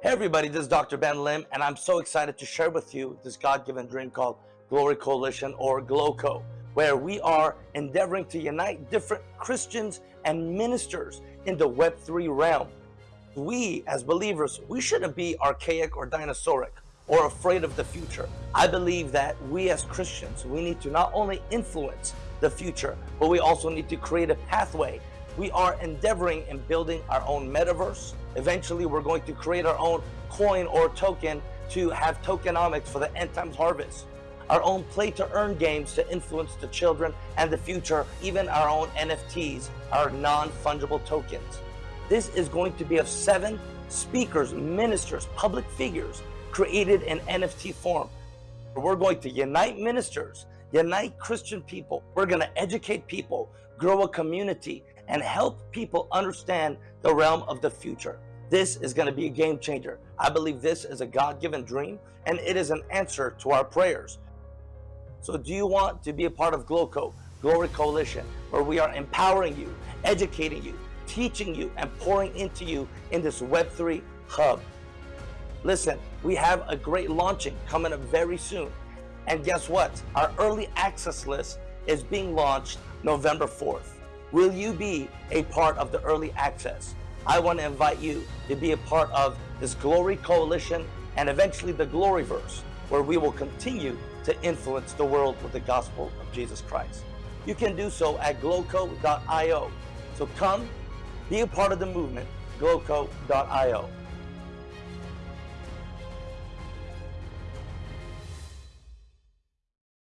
Hey everybody, this is Dr. Ben Lim, and I'm so excited to share with you this God-given dream called Glory Coalition or GLOCO, where we are endeavoring to unite different Christians and ministers in the Web3 realm. We, as believers, we shouldn't be archaic or dinosauric or afraid of the future. I believe that we as Christians, we need to not only influence the future, but we also need to create a pathway we are endeavoring in building our own metaverse. Eventually, we're going to create our own coin or token to have tokenomics for the end times harvest. Our own play to earn games to influence the children and the future, even our own NFTs, our non-fungible tokens. This is going to be of seven speakers, ministers, public figures created in NFT form. We're going to unite ministers, unite Christian people. We're going to educate people, grow a community, and help people understand the realm of the future. This is going to be a game changer. I believe this is a God-given dream and it is an answer to our prayers. So do you want to be a part of GLOCO, Glory Coalition, where we are empowering you, educating you, teaching you, and pouring into you in this Web3 hub? Listen, we have a great launching coming up very soon. And guess what? Our early access list is being launched November 4th. Will you be a part of the early access? I want to invite you to be a part of this Glory Coalition and eventually the Gloryverse, where we will continue to influence the world with the gospel of Jesus Christ. You can do so at gloco.io. So come, be a part of the movement, gloco.io.